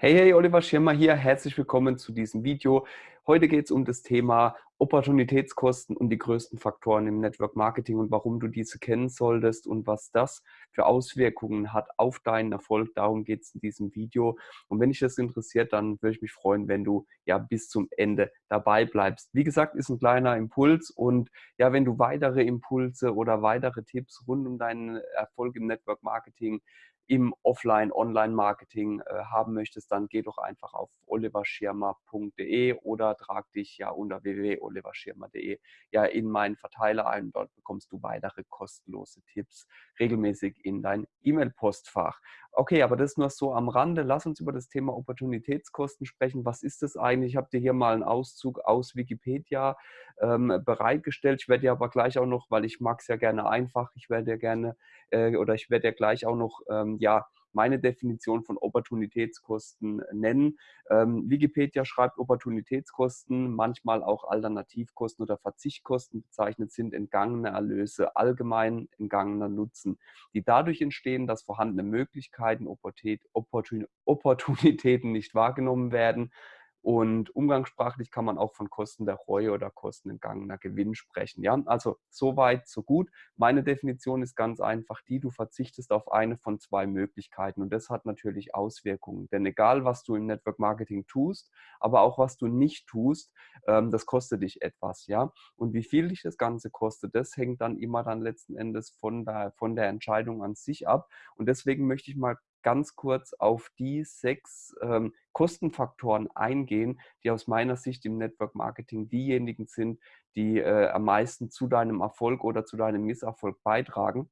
Hey, hey, Oliver Schirmer hier. Herzlich willkommen zu diesem Video. Heute geht es um das Thema Opportunitätskosten und die größten Faktoren im Network Marketing und warum du diese kennen solltest und was das für Auswirkungen hat auf deinen Erfolg. Darum geht es in diesem Video. Und wenn dich das interessiert, dann würde ich mich freuen, wenn du ja bis zum Ende dabei bleibst. Wie gesagt, ist ein kleiner Impuls und ja, wenn du weitere Impulse oder weitere Tipps rund um deinen Erfolg im Network Marketing im Offline-Online-Marketing äh, haben möchtest, dann geh doch einfach auf oliverschirmer.de oder trag dich ja unter www.oliverschirmer.de ja in meinen Verteiler ein. Dort bekommst du weitere kostenlose Tipps regelmäßig in dein E-Mail-Postfach. Okay, aber das nur so am Rande. Lass uns über das Thema Opportunitätskosten sprechen. Was ist das eigentlich? Ich habe dir hier mal einen Auszug aus Wikipedia ähm, bereitgestellt. Ich werde dir aber gleich auch noch, weil ich mag es ja gerne einfach, ich werde dir gerne äh, oder ich werde dir gleich auch noch ähm, ja, meine Definition von Opportunitätskosten nennen. Ähm, Wikipedia schreibt, Opportunitätskosten, manchmal auch Alternativkosten oder Verzichtkosten bezeichnet sind entgangene Erlöse, allgemein entgangener Nutzen, die dadurch entstehen, dass vorhandene Möglichkeiten, Opportunitäten nicht wahrgenommen werden und umgangssprachlich kann man auch von Kosten der Reue oder kostenentgangener Gewinn sprechen. Ja, also so weit, so gut. Meine Definition ist ganz einfach die, du verzichtest auf eine von zwei Möglichkeiten und das hat natürlich Auswirkungen. Denn egal, was du im Network Marketing tust, aber auch was du nicht tust, ähm, das kostet dich etwas. Ja, und wie viel dich das Ganze kostet, das hängt dann immer dann letzten Endes von der, von der Entscheidung an sich ab. Und deswegen möchte ich mal ganz kurz auf die sechs ähm, Kostenfaktoren eingehen, die aus meiner Sicht im Network Marketing diejenigen sind, die äh, am meisten zu deinem Erfolg oder zu deinem Misserfolg beitragen.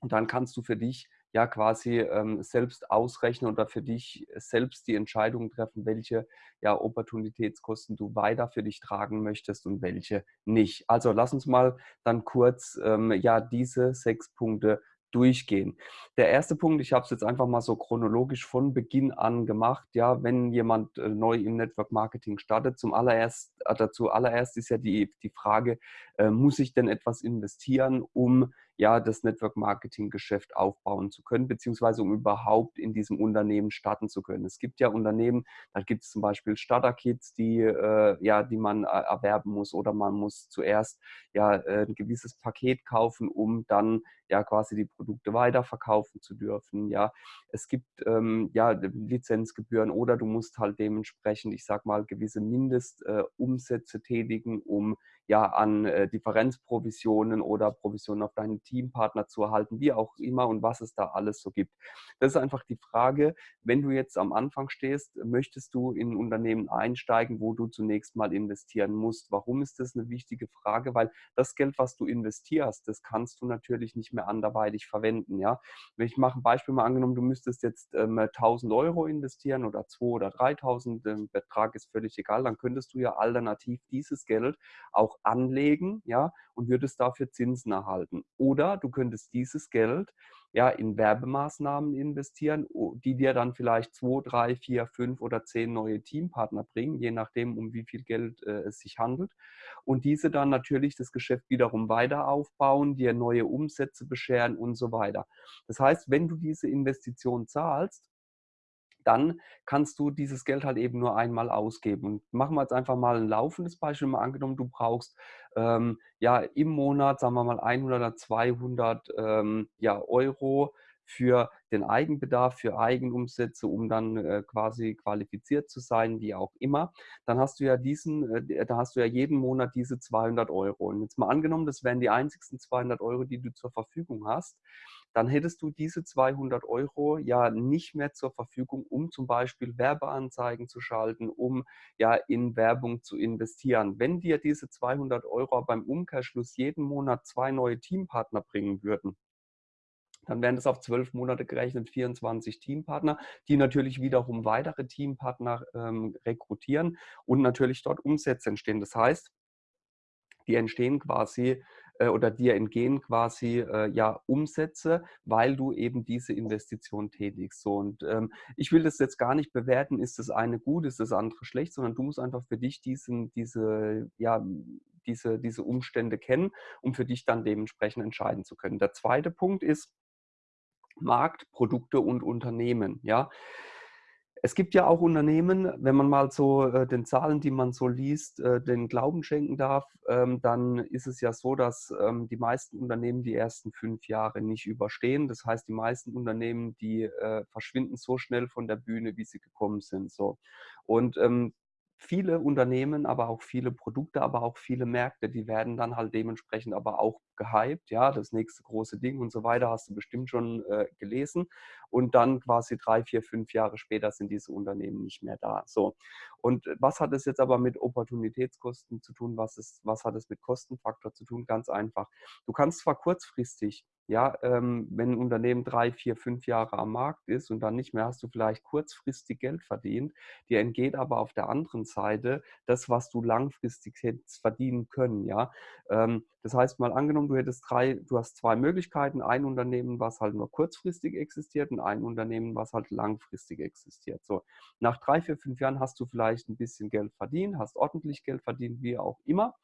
Und dann kannst du für dich ja quasi ähm, selbst ausrechnen oder für dich selbst die Entscheidung treffen, welche ja, Opportunitätskosten du weiter für dich tragen möchtest und welche nicht. Also lass uns mal dann kurz ähm, ja diese sechs Punkte durchgehen. Der erste Punkt, ich habe es jetzt einfach mal so chronologisch von Beginn an gemacht, ja, wenn jemand äh, neu im Network Marketing startet, zum allererst, äh, dazu allererst ist ja die, die Frage, äh, muss ich denn etwas investieren, um ja das Network Marketing Geschäft aufbauen zu können, beziehungsweise um überhaupt in diesem Unternehmen starten zu können. Es gibt ja Unternehmen, da gibt es zum Beispiel Starter-Kits, die, äh, ja, die man äh, erwerben muss oder man muss zuerst ja äh, ein gewisses Paket kaufen, um dann ja quasi die Produkte weiterverkaufen zu dürfen. Ja, es gibt ähm, ja Lizenzgebühren oder du musst halt dementsprechend, ich sag mal, gewisse Mindestumsätze äh, tätigen, um ja an äh, Differenzprovisionen oder Provisionen auf deinen Teampartner zu erhalten, wie auch immer und was es da alles so gibt. Das ist einfach die Frage, wenn du jetzt am Anfang stehst, möchtest du in ein Unternehmen einsteigen, wo du zunächst mal investieren musst. Warum ist das eine wichtige Frage? Weil das Geld, was du investierst, das kannst du natürlich nicht mehr anderweitig verwenden. Ja? Wenn ich mache ein Beispiel mal angenommen, du müsstest jetzt ähm, 1000 Euro investieren oder 2 oder 3000, der Betrag ist völlig egal, dann könntest du ja alternativ dieses Geld auch anlegen, ja, und würdest dafür Zinsen erhalten. Oder du könntest dieses Geld ja in Werbemaßnahmen investieren, die dir dann vielleicht zwei, drei, vier, fünf oder zehn neue Teampartner bringen, je nachdem, um wie viel Geld äh, es sich handelt. Und diese dann natürlich das Geschäft wiederum weiter aufbauen, dir neue Umsätze bescheren und so weiter. Das heißt, wenn du diese Investition zahlst, dann kannst du dieses Geld halt eben nur einmal ausgeben. Und machen wir jetzt einfach mal ein laufendes Beispiel. Mal angenommen, du brauchst ähm, ja im Monat, sagen wir mal 100 oder 200 ähm, ja, Euro für den Eigenbedarf, für Eigenumsätze, um dann äh, quasi qualifiziert zu sein, wie auch immer, dann hast du ja diesen, äh, da hast du ja jeden Monat diese 200 Euro. Und jetzt mal angenommen, das wären die einzigsten 200 Euro, die du zur Verfügung hast, dann hättest du diese 200 Euro ja nicht mehr zur Verfügung, um zum Beispiel Werbeanzeigen zu schalten, um ja in Werbung zu investieren. Wenn dir diese 200 Euro beim Umkehrschluss jeden Monat zwei neue Teampartner bringen würden, dann wären das auf zwölf Monate gerechnet 24 Teampartner, die natürlich wiederum weitere Teampartner ähm, rekrutieren und natürlich dort Umsätze entstehen. Das heißt, die entstehen quasi äh, oder dir entgehen quasi äh, ja Umsätze, weil du eben diese Investition tätigst. So, und ähm, ich will das jetzt gar nicht bewerten, ist das eine gut, ist das andere schlecht, sondern du musst einfach für dich diesen, diese, ja, diese, diese Umstände kennen, um für dich dann dementsprechend entscheiden zu können. Der zweite Punkt ist Markt, Produkte und Unternehmen. Ja, Es gibt ja auch Unternehmen, wenn man mal so äh, den Zahlen, die man so liest, äh, den Glauben schenken darf, ähm, dann ist es ja so, dass ähm, die meisten Unternehmen die ersten fünf Jahre nicht überstehen. Das heißt, die meisten Unternehmen, die äh, verschwinden so schnell von der Bühne, wie sie gekommen sind. So. Und ähm, viele Unternehmen, aber auch viele Produkte, aber auch viele Märkte, die werden dann halt dementsprechend aber auch gehypt, ja, das nächste große Ding und so weiter, hast du bestimmt schon äh, gelesen. Und dann quasi drei, vier, fünf Jahre später sind diese Unternehmen nicht mehr da. So. Und was hat es jetzt aber mit Opportunitätskosten zu tun? Was, ist, was hat es mit Kostenfaktor zu tun? Ganz einfach. Du kannst zwar kurzfristig ja, ähm, wenn ein Unternehmen drei, vier, fünf Jahre am Markt ist und dann nicht mehr, hast du vielleicht kurzfristig Geld verdient. Dir entgeht aber auf der anderen Seite das, was du langfristig hättest verdienen können. Ja, ähm, das heißt mal angenommen, du hättest drei, du hast zwei Möglichkeiten: ein Unternehmen, was halt nur kurzfristig existiert, und ein Unternehmen, was halt langfristig existiert. So nach drei, vier, fünf Jahren hast du vielleicht ein bisschen Geld verdient, hast ordentlich Geld verdient, wie auch immer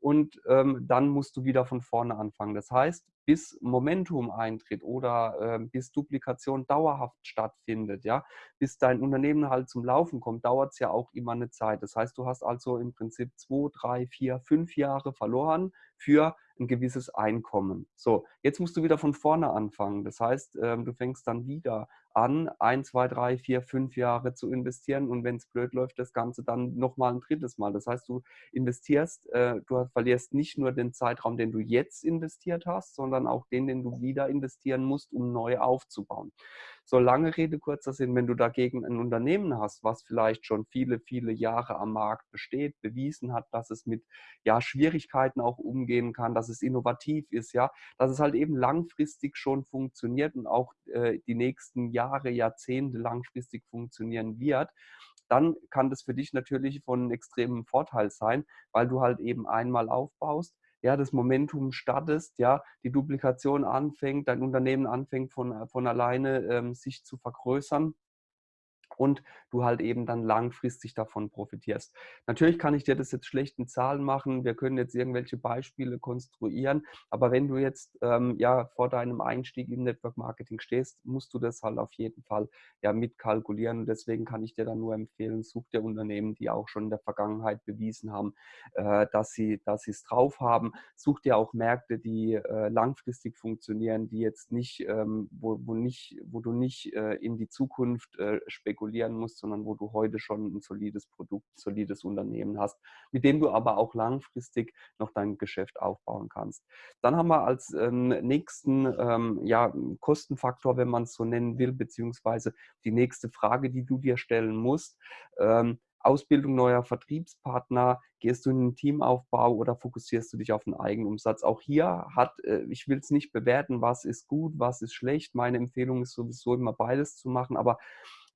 und ähm, dann musst du wieder von vorne anfangen. Das heißt, bis Momentum eintritt oder äh, bis Duplikation dauerhaft stattfindet, ja, bis dein Unternehmen halt zum Laufen kommt, dauert es ja auch immer eine Zeit. Das heißt, du hast also im Prinzip zwei, drei, vier, fünf Jahre verloren für ein gewisses Einkommen. So, jetzt musst du wieder von vorne anfangen. Das heißt, ähm, du fängst dann wieder an, ein, zwei, drei, vier, fünf Jahre zu investieren und wenn es blöd läuft, das Ganze dann nochmal ein drittes Mal. Das heißt, du investierst, äh, du verlierst nicht nur den Zeitraum, den du jetzt investiert hast, sondern auch den, den du wieder investieren musst, um neu aufzubauen. So lange Rede, kurzer Sinn, wenn du dagegen ein Unternehmen hast, was vielleicht schon viele, viele Jahre am Markt besteht, bewiesen hat, dass es mit ja, Schwierigkeiten auch umgehen kann, dass es innovativ ist, ja, dass es halt eben langfristig schon funktioniert und auch äh, die nächsten Jahre, Jahrzehnte langfristig funktionieren wird, dann kann das für dich natürlich von extremem Vorteil sein, weil du halt eben einmal aufbaust, ja, das Momentum startest, ja, die Duplikation anfängt, dein Unternehmen anfängt von, äh, von alleine ähm, sich zu vergrößern und du halt eben dann langfristig davon profitierst. Natürlich kann ich dir das jetzt schlecht in Zahlen machen, wir können jetzt irgendwelche Beispiele konstruieren, aber wenn du jetzt ähm, ja vor deinem Einstieg im Network Marketing stehst, musst du das halt auf jeden Fall ja mitkalkulieren und deswegen kann ich dir dann nur empfehlen, such dir Unternehmen, die auch schon in der Vergangenheit bewiesen haben, äh, dass sie dass es drauf haben. Such dir auch Märkte, die äh, langfristig funktionieren, die jetzt nicht, ähm, wo, wo nicht, wo du nicht äh, in die Zukunft äh, spekulierst kalkulieren musst, sondern wo du heute schon ein solides Produkt, ein solides Unternehmen hast, mit dem du aber auch langfristig noch dein Geschäft aufbauen kannst. Dann haben wir als ähm, nächsten ähm, ja, Kostenfaktor, wenn man es so nennen will, beziehungsweise die nächste Frage, die du dir stellen musst, ähm, Ausbildung neuer Vertriebspartner, gehst du in den Teamaufbau oder fokussierst du dich auf den Eigenumsatz? Auch hier hat, äh, ich will es nicht bewerten, was ist gut, was ist schlecht. Meine Empfehlung ist sowieso immer beides zu machen, aber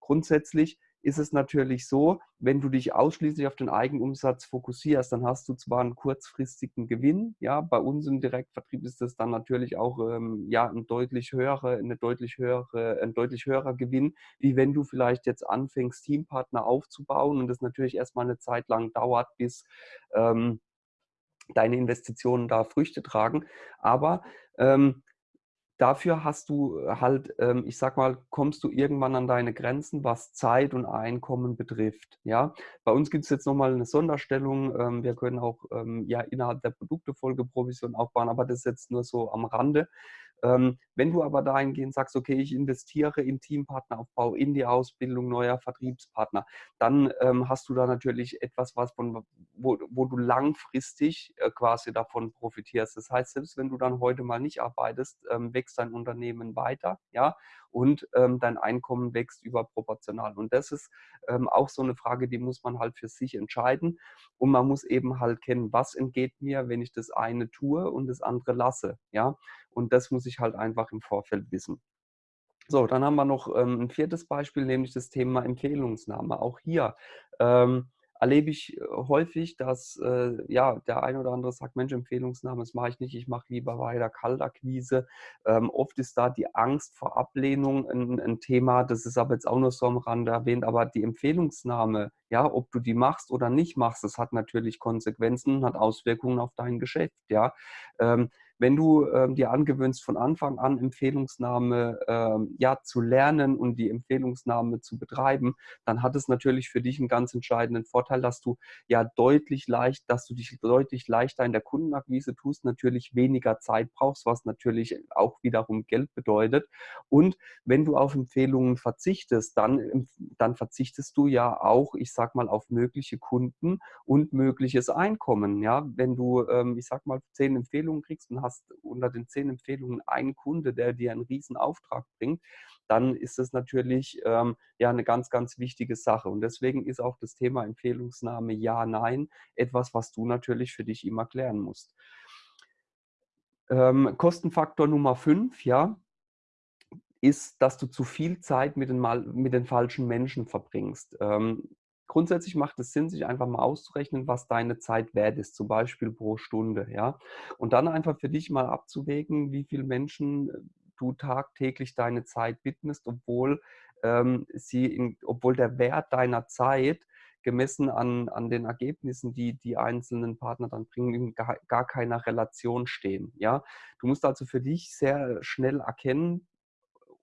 Grundsätzlich ist es natürlich so, wenn du dich ausschließlich auf den Eigenumsatz fokussierst, dann hast du zwar einen kurzfristigen Gewinn, ja, bei uns im Direktvertrieb ist das dann natürlich auch ähm, ja, ein deutlich höhere, eine deutlich höhere, ein deutlich höherer Gewinn, wie wenn du vielleicht jetzt anfängst, Teampartner aufzubauen und das natürlich erstmal eine Zeit lang dauert, bis ähm, deine Investitionen da Früchte tragen. Aber ähm, dafür hast du äh, halt, ähm, ich sag mal, kommst du irgendwann an deine Grenzen, was Zeit und Einkommen betrifft. Ja, bei uns gibt es jetzt nochmal eine Sonderstellung. Ähm, wir können auch ähm, ja innerhalb der Produktefolge Provision aufbauen, aber das ist jetzt nur so am Rande. Wenn du aber dahingehend sagst, okay, ich investiere in Teampartneraufbau, in die Ausbildung neuer Vertriebspartner, dann ähm, hast du da natürlich etwas, was von, wo, wo du langfristig äh, quasi davon profitierst. Das heißt, selbst wenn du dann heute mal nicht arbeitest, ähm, wächst dein Unternehmen weiter, ja, und ähm, dein Einkommen wächst überproportional. Und das ist ähm, auch so eine Frage, die muss man halt für sich entscheiden. Und man muss eben halt kennen, was entgeht mir, wenn ich das eine tue und das andere lasse, ja. Und das muss ich halt einfach im Vorfeld wissen. So, dann haben wir noch ähm, ein viertes Beispiel, nämlich das Thema Empfehlungsnahme. Auch hier ähm, erlebe ich äh, häufig, dass äh, ja, der ein oder andere sagt, Mensch, Empfehlungsnahme, das mache ich nicht, ich mache lieber weiter Kaltakquise. Ähm, oft ist da die Angst vor Ablehnung ein, ein, Thema, das ist aber jetzt auch nur so am Rande erwähnt, aber die Empfehlungsnahme, ja, ob du die machst oder nicht machst, das hat natürlich Konsequenzen, hat Auswirkungen auf dein Geschäft, ja. Ähm, wenn du ähm, dir angewöhnst, von Anfang an Empfehlungsnahme ähm, ja, zu lernen und die Empfehlungsnahme zu betreiben, dann hat es natürlich für dich einen ganz entscheidenden Vorteil, dass du ja deutlich leicht, dass du dich deutlich leichter in der Kundenakquise tust, natürlich weniger Zeit brauchst, was natürlich auch wiederum Geld bedeutet. Und wenn du auf Empfehlungen verzichtest, dann, dann verzichtest du ja auch, ich sag mal, auf mögliche Kunden und mögliches Einkommen. Ja, wenn du, ähm, ich sag mal, zehn Empfehlungen kriegst und hast unter den zehn Empfehlungen einen Kunde, der dir einen riesen Auftrag bringt, dann ist das natürlich ähm, ja eine ganz, ganz wichtige Sache. Und deswegen ist auch das Thema Empfehlungsnahme Ja, Nein etwas, was du natürlich für dich immer klären musst. Ähm, Kostenfaktor Nummer 5, ja, ist, dass du zu viel Zeit mit den, mit den falschen Menschen verbringst. Ähm, grundsätzlich macht es Sinn, sich einfach mal auszurechnen, was deine Zeit wert ist, zum Beispiel pro Stunde, ja. Und dann einfach für dich mal abzuwägen, wie viele Menschen äh, du tagtäglich deine Zeit widmest, obwohl ähm, sie, in, obwohl der Wert deiner Zeit gemessen an, an den Ergebnissen, die die einzelnen Partner dann bringen, in gar, gar keiner Relation stehen. Ja? Du musst also für dich sehr schnell erkennen,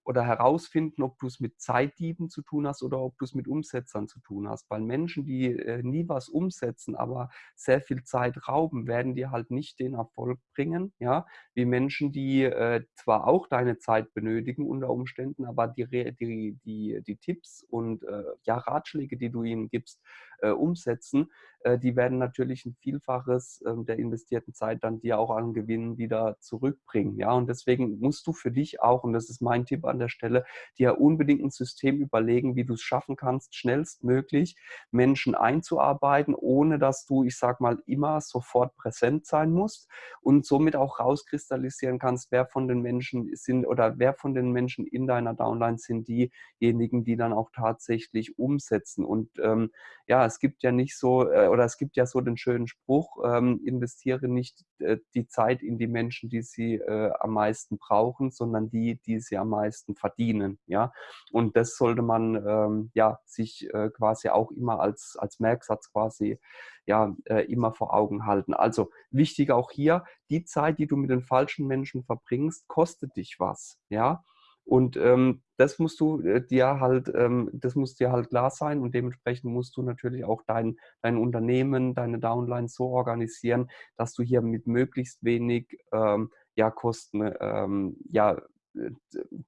oder herausfinden, ob du es mit Zeitdieben zu tun hast oder ob du es mit Umsetzern zu tun hast. Weil Menschen, die äh, nie was umsetzen, aber sehr viel Zeit rauben, werden dir halt nicht den Erfolg bringen, ja, wie Menschen, die äh, zwar auch deine Zeit benötigen unter Umständen, aber die, die, die, die Tipps und äh, ja, Ratschläge, die du ihnen gibst, äh, umsetzen, äh, die werden natürlich ein Vielfaches ähm, der investierten Zeit dann dir auch an Gewinn wieder zurückbringen. Ja, und deswegen musst du für dich auch, und das ist mein Tipp an der Stelle, dir unbedingt ein System überlegen, wie du es schaffen kannst, schnellstmöglich Menschen einzuarbeiten, ohne dass du, ich sag mal, immer sofort präsent sein musst und somit auch rauskristallisieren kannst, wer von den Menschen sind oder wer von den Menschen in deiner Downline sind diejenigen, die dann auch tatsächlich umsetzen. Und ähm, ja, es gibt ja nicht so, äh, oder es gibt ja so den schönen Spruch, ähm, investiere nicht äh, die Zeit in die Menschen, die sie äh, am meisten brauchen, sondern die, die sie am meisten verdienen. Ja? Und das sollte man ähm, ja, sich quasi auch immer als, als Merksatz quasi ja, immer vor Augen halten. Also wichtig auch hier, die Zeit, die du mit den falschen Menschen verbringst, kostet dich was. Ja? Und ähm, das musst du äh, dir halt, ähm, das muss dir halt klar sein und dementsprechend musst du natürlich auch dein, dein Unternehmen, deine Downline so organisieren, dass du hier mit möglichst wenig ähm, ja, Kosten, ähm, ja, äh,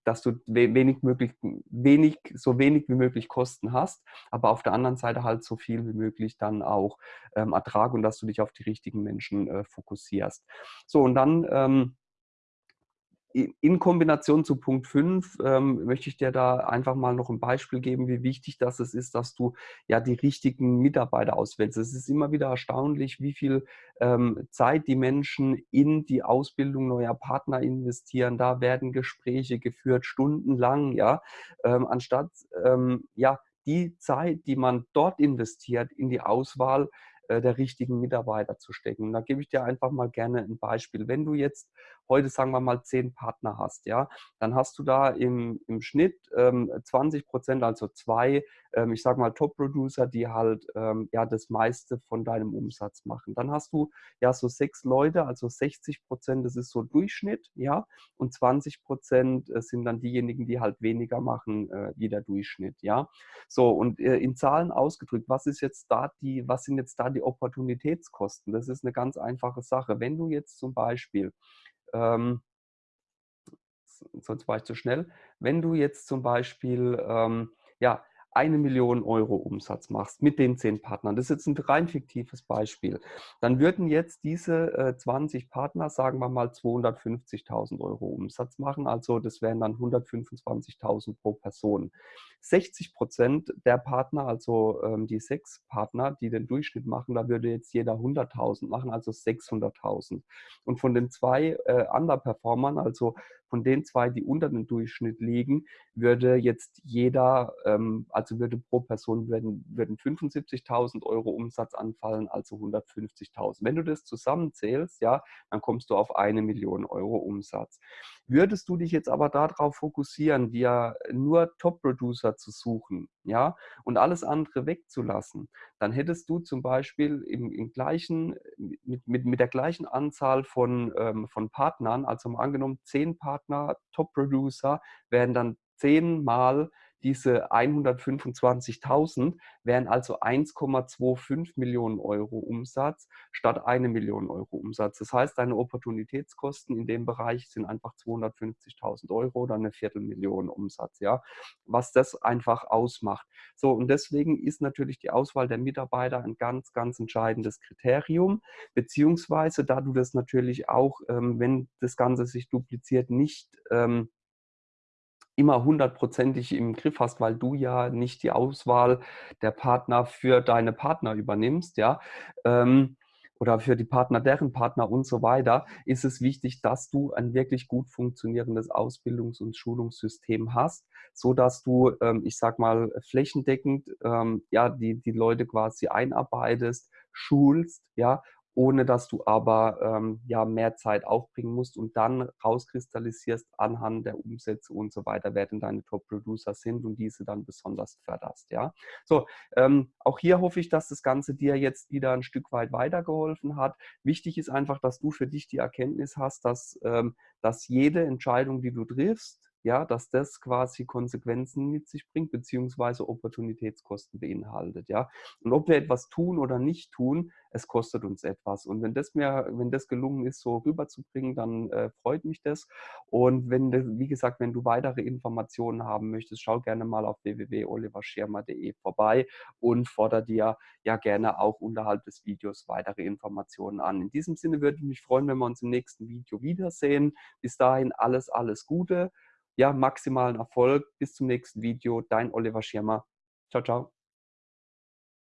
dass du wenig möglich, wenig, so wenig wie möglich Kosten hast, aber auf der anderen Seite halt so viel wie möglich dann auch ähm, Ertrag und dass du dich auf die richtigen Menschen äh, fokussierst. So, und dann ähm, in Kombination zu Punkt 5 ähm, möchte ich dir da einfach mal noch ein Beispiel geben, wie wichtig das ist, dass du ja die richtigen Mitarbeiter auswählst. Es ist immer wieder erstaunlich, wie viel ähm, Zeit die Menschen in die Ausbildung neuer Partner investieren. Da werden Gespräche geführt, stundenlang, ja, ähm, anstatt ähm, ja die Zeit, die man dort investiert in die Auswahl, äh, der richtigen Mitarbeiter zu stecken. da gebe ich dir einfach mal gerne ein Beispiel. Wenn du jetzt heute, sagen wir mal, zehn Partner hast, ja, dann hast du da im, im Schnitt ähm, 20 Prozent, also zwei, ähm, ich sage mal, Top-Producer, die halt ähm, ja das meiste von deinem Umsatz machen. Dann hast du ja so sechs Leute, also 60 Prozent, das ist so Durchschnitt, ja, und 20 Prozent äh, sind dann diejenigen, die halt weniger machen äh, wie der Durchschnitt, ja. So, und äh, in Zahlen ausgedrückt, was ist jetzt da die, was sind jetzt da die Opportunitätskosten? Das ist eine ganz einfache Sache. Wenn du jetzt zum Beispiel ähm, sonst war ich zu schnell. Wenn du jetzt zum Beispiel ähm, ja, eine Million Euro Umsatz machst mit den zehn Partnern, das ist jetzt ein rein fiktives Beispiel, dann würden jetzt diese äh, 20 Partner, sagen wir mal, 250.000 Euro Umsatz machen. Also das wären dann 125.000 pro Person. 60 Prozent der Partner, also ähm, die sechs Partner, die den Durchschnitt machen, da würde jetzt jeder 100.000 machen, also 600.000. Und von den zwei äh, Underperformern, also von den zwei, die unter dem Durchschnitt liegen, würde jetzt jeder, ähm, also würde pro Person würden, würden 75.000 Euro Umsatz anfallen, also 150.000. Wenn du das zusammenzählst, ja, dann kommst du auf eine Million Euro Umsatz. Würdest du dich jetzt aber darauf fokussieren, dir nur Top-Producer zu suchen, ja, und alles andere wegzulassen, dann hättest du zum Beispiel im, im gleichen, mit, mit, mit der gleichen Anzahl von, ähm, von Partnern, also mal angenommen, zehn Partner, Top-Producer, werden dann zehnmal diese 125.000 wären also 1,25 Millionen Euro Umsatz statt eine Million Euro Umsatz. Das heißt, deine Opportunitätskosten in dem Bereich sind einfach 250.000 Euro oder eine Viertelmillion Umsatz, ja, was das einfach ausmacht. So, und deswegen ist natürlich die Auswahl der Mitarbeiter ein ganz, ganz entscheidendes Kriterium, beziehungsweise da du das natürlich auch, ähm, wenn das Ganze sich dupliziert, nicht ähm, immer hundertprozentig im Griff hast, weil du ja nicht die Auswahl der Partner für deine Partner übernimmst, ja, ähm, oder für die Partner, deren Partner und so weiter, ist es wichtig, dass du ein wirklich gut funktionierendes Ausbildungs- und Schulungssystem hast, so dass du, ähm, ich sag mal, flächendeckend, ähm, ja, die, die Leute quasi einarbeitest, schulst, ja, ohne dass du aber ähm, ja mehr Zeit aufbringen musst und dann rauskristallisierst anhand der Umsätze und so weiter, wer denn deine Top-Producer sind und diese dann besonders förderst. Ja, so ähm, auch hier hoffe ich, dass das Ganze dir jetzt wieder ein Stück weit weitergeholfen hat. Wichtig ist einfach, dass du für dich die Erkenntnis hast, dass, ähm, dass jede Entscheidung, die du triffst, ja, dass das quasi Konsequenzen mit sich bringt, beziehungsweise Opportunitätskosten beinhaltet, ja. Und ob wir etwas tun oder nicht tun, es kostet uns etwas. Und wenn das mir, wenn das gelungen ist, so rüberzubringen, dann äh, freut mich das. Und wenn, wie gesagt, wenn du weitere Informationen haben möchtest, schau gerne mal auf www.oliverschirmer.de vorbei und fordere dir ja gerne auch unterhalb des Videos weitere Informationen an. In diesem Sinne würde ich mich freuen, wenn wir uns im nächsten Video wiedersehen. Bis dahin alles, alles Gute ja, maximalen Erfolg. Bis zum nächsten Video. Dein Oliver Schirmer. Ciao, ciao.